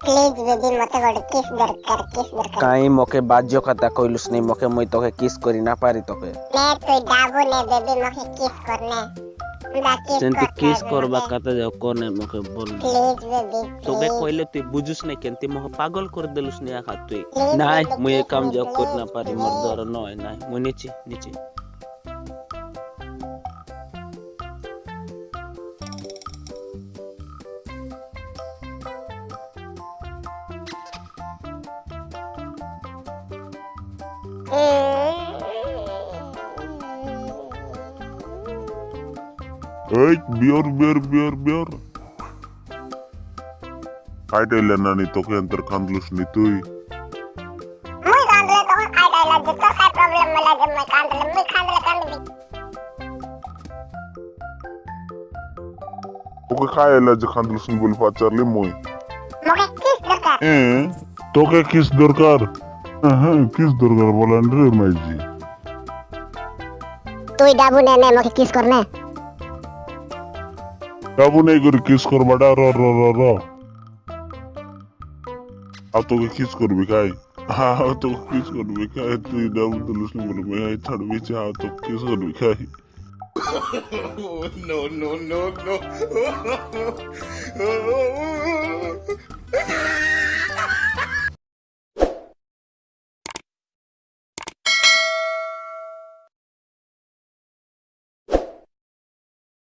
প্লিজ যদি মতে গড়ে কিস দরকার কিস দরকার কাই মকে বাজ্য কথা কইলুস নাই মকে মই তোকে কিস করি না পারি তোকে নে তুই ডাবু নে বেবি মকে কিস করনে তেন্তে কিস করবা কাতে যাও কোনে মকে বল তোকে কইলে তুই বুঝুস না কেন তুই মহা পাগল করে দিলুস তুই নাই মুই না পারি মোর দর নয় নাই নিচে নিচে Eh, biar, biar, biar, biar. Aidele nani toke antar kandlus ni tui. Mui kandle toke aidele jito kai problem mala je mui kandle mui kandle kandle. Oke kai aidele je kandlus ni bul pacar li mui. Moke kis dorkar. Eh, toke kiss dorkar. হ্যাঁ কিস দরকার বলেন রে মাইজি তুই ডাবু নে নে মকে কিস কর নে ডাবু নেই করে কিস করবাটা র র র র আর তোকে কিস করবি খাই হ্যাঁ তোকে কিস করবি খাই তুই ডাবু তুলিস নি বলে মেয়ে ছাড়বি চা তোকে কিস করবি খাই no, no, no, no.